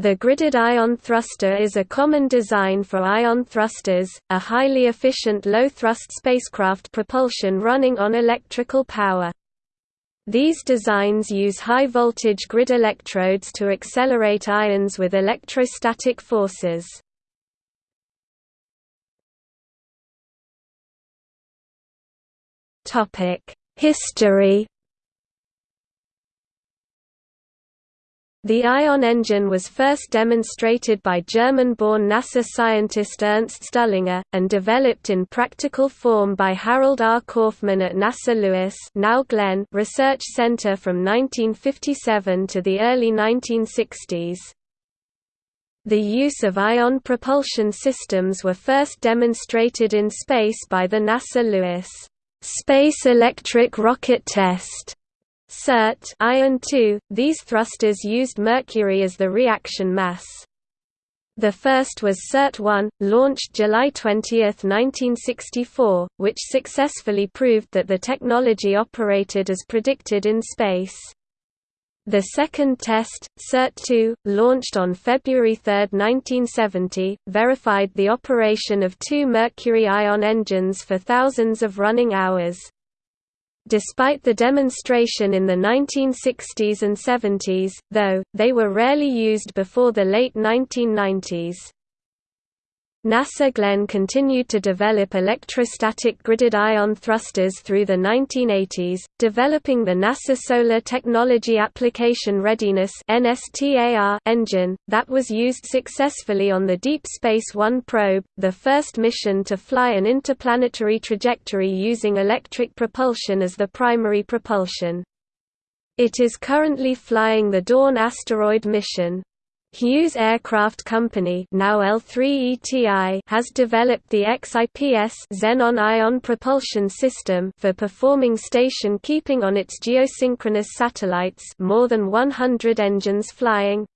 The gridded ion thruster is a common design for ion thrusters, a highly efficient low-thrust spacecraft propulsion running on electrical power. These designs use high-voltage grid electrodes to accelerate ions with electrostatic forces. History The ion engine was first demonstrated by German-born NASA scientist Ernst Stuhlinger, and developed in practical form by Harold R. Kaufman at NASA Lewis now Glenn Research Center from 1957 to the early 1960s. The use of ion propulsion systems were first demonstrated in space by the NASA Lewis Space Electric Rocket Test SERT iron 2, these thrusters used mercury as the reaction mass. The first was SERT-1, launched July 20, 1964, which successfully proved that the technology operated as predicted in space. The second test, SERT-2, launched on February 3, 1970, verified the operation of two mercury ion engines for thousands of running hours. Despite the demonstration in the 1960s and 70s, though, they were rarely used before the late 1990s. NASA Glenn continued to develop electrostatic gridded ion thrusters through the 1980s, developing the NASA Solar Technology Application Readiness engine, that was used successfully on the Deep Space One probe, the first mission to fly an interplanetary trajectory using electric propulsion as the primary propulsion. It is currently flying the Dawn asteroid mission, Hughes Aircraft Company now L3ETI has developed the XIPS xenon ion propulsion system for performing station keeping on its geosynchronous satellites more than 100 engines flying.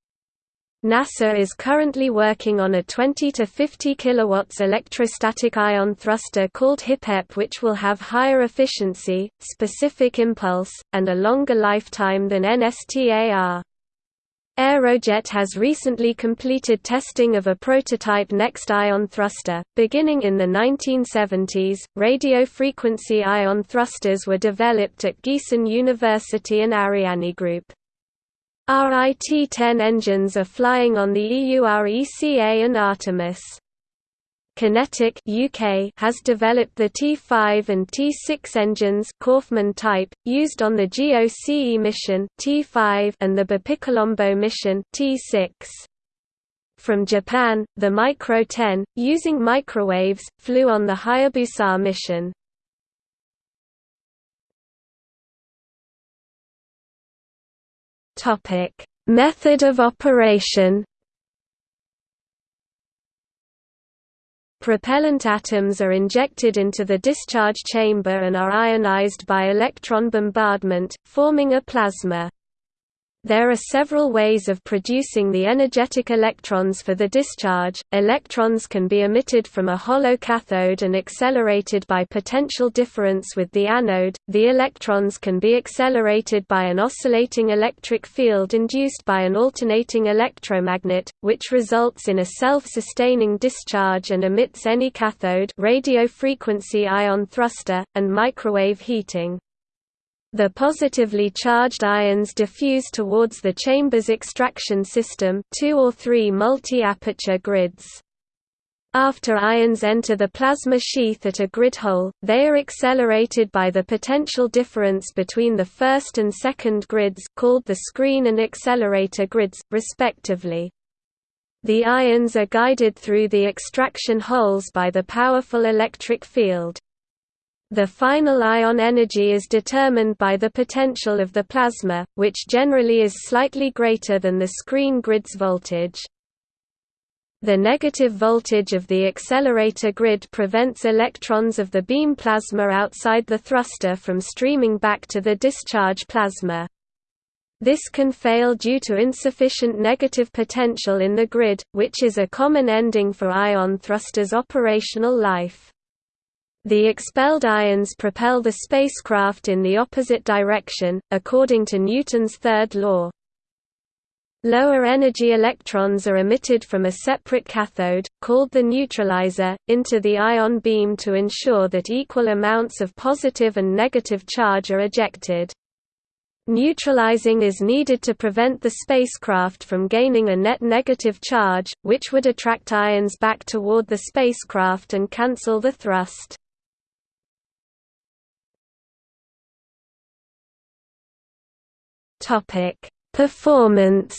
NASA is currently working on a 20 to 50 kilowatts electrostatic ion thruster called HIPEP which will have higher efficiency, specific impulse, and a longer lifetime than NSTAR. Aerojet has recently completed testing of a prototype NEXT ion thruster. Beginning in the 1970s, radio frequency ion thrusters were developed at Giessen University and Ariane Group. RIT-10 engines are flying on the EURECA and Artemis. QinetiQ UK has developed the T5 and T6 engines Kaufman type, used on the GOCE mission T5 and the BepiColombo mission T6. From Japan, the Micro 10, using microwaves, flew on the Hayabusa mission. Method of operation Propellant atoms are injected into the discharge chamber and are ionized by electron bombardment, forming a plasma. There are several ways of producing the energetic electrons for the discharge. Electrons can be emitted from a hollow cathode and accelerated by potential difference with the anode. The electrons can be accelerated by an oscillating electric field induced by an alternating electromagnet, which results in a self-sustaining discharge and emits any cathode radio frequency ion thruster and microwave heating. The positively charged ions diffuse towards the chamber's extraction system two or three multi-aperture grids. After ions enter the plasma sheath at a grid hole, they are accelerated by the potential difference between the first and second grids called the screen and accelerator grids, respectively. The ions are guided through the extraction holes by the powerful electric field. The final ion energy is determined by the potential of the plasma, which generally is slightly greater than the screen grid's voltage. The negative voltage of the accelerator grid prevents electrons of the beam plasma outside the thruster from streaming back to the discharge plasma. This can fail due to insufficient negative potential in the grid, which is a common ending for ion thrusters' operational life. The expelled ions propel the spacecraft in the opposite direction, according to Newton's third law. Lower energy electrons are emitted from a separate cathode, called the neutralizer, into the ion beam to ensure that equal amounts of positive and negative charge are ejected. Neutralizing is needed to prevent the spacecraft from gaining a net negative charge, which would attract ions back toward the spacecraft and cancel the thrust. Performance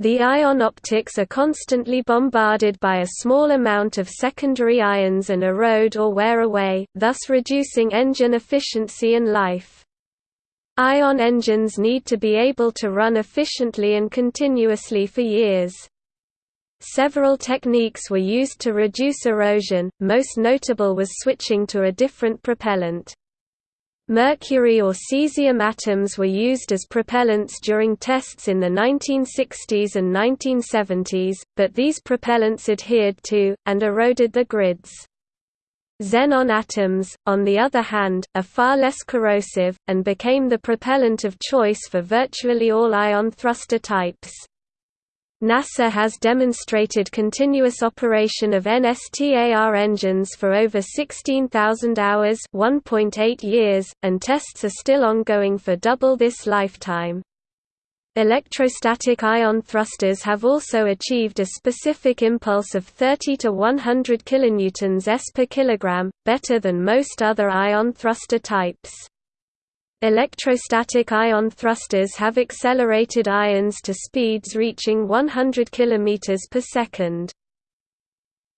The ion optics are constantly bombarded by a small amount of secondary ions and erode or wear away, thus reducing engine efficiency and life. Ion engines need to be able to run efficiently and continuously for years. Several techniques were used to reduce erosion, most notable was switching to a different propellant. Mercury or cesium atoms were used as propellants during tests in the 1960s and 1970s, but these propellants adhered to, and eroded the grids. Xenon atoms, on the other hand, are far less corrosive, and became the propellant of choice for virtually all ion thruster types. NASA has demonstrated continuous operation of NSTAR engines for over 16,000 hours 1.8 years, and tests are still ongoing for double this lifetime. Electrostatic ion thrusters have also achieved a specific impulse of 30 to 100 kilonewtons s per kilogram, better than most other ion thruster types. Electrostatic ion thrusters have accelerated ions to speeds reaching 100 km per second.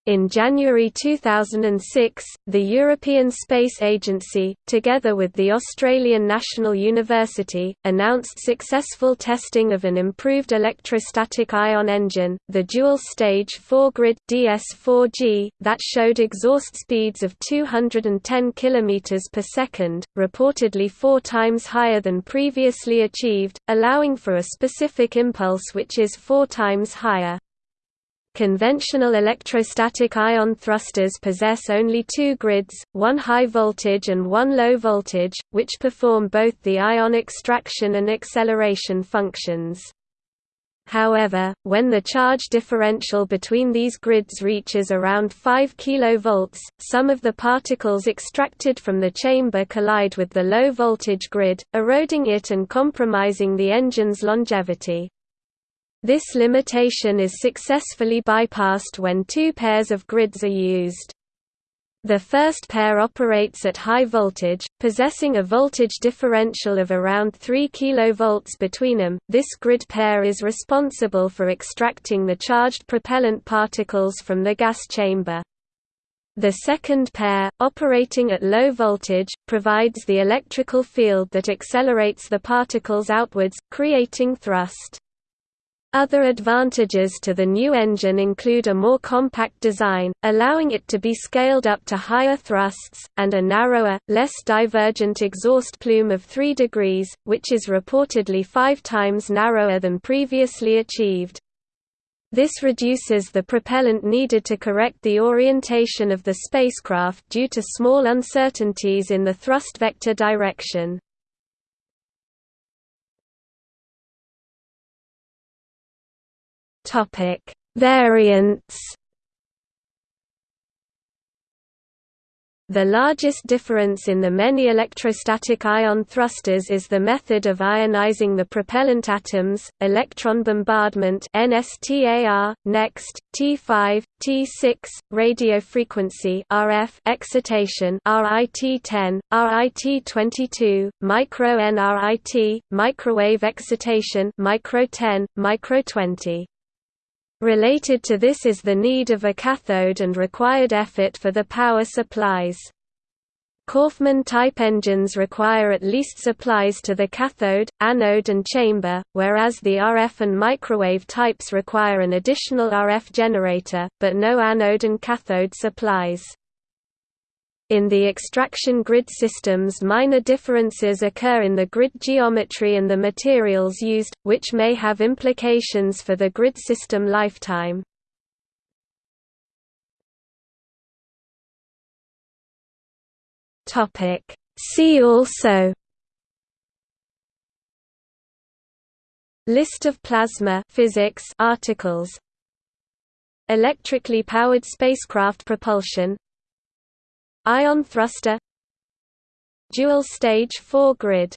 In January 2006, the European Space Agency, together with the Australian National University, announced successful testing of an improved electrostatic ion engine, the dual-stage 4-grid DS4G, that showed exhaust speeds of 210 km per second, reportedly four times higher than previously achieved, allowing for a specific impulse which is four times higher. Conventional electrostatic ion thrusters possess only two grids, one high voltage and one low voltage, which perform both the ion extraction and acceleration functions. However, when the charge differential between these grids reaches around 5 kV, some of the particles extracted from the chamber collide with the low voltage grid, eroding it and compromising the engine's longevity. This limitation is successfully bypassed when two pairs of grids are used. The first pair operates at high voltage, possessing a voltage differential of around 3 kV between them. This grid pair is responsible for extracting the charged propellant particles from the gas chamber. The second pair, operating at low voltage, provides the electrical field that accelerates the particles outwards, creating thrust. Other advantages to the new engine include a more compact design, allowing it to be scaled up to higher thrusts, and a narrower, less divergent exhaust plume of 3 degrees, which is reportedly five times narrower than previously achieved. This reduces the propellant needed to correct the orientation of the spacecraft due to small uncertainties in the thrust vector direction. Topic: Variants. The largest difference in the many electrostatic ion thrusters is the method of ionizing the propellant atoms, electron bombardment NSTAR, NEXT, T5, T6, radio frequency RF excitation RIT10, RIT22, micro NRIT, microwave excitation micro 10, micro 20. Related to this is the need of a cathode and required effort for the power supplies. Kaufman-type engines require at least supplies to the cathode, anode and chamber, whereas the RF and microwave types require an additional RF generator, but no anode and cathode supplies. In the extraction grid systems minor differences occur in the grid geometry and the materials used, which may have implications for the grid system lifetime. See also List of plasma physics articles. Electrically powered spacecraft propulsion Ion thruster. Dual stage 4 grid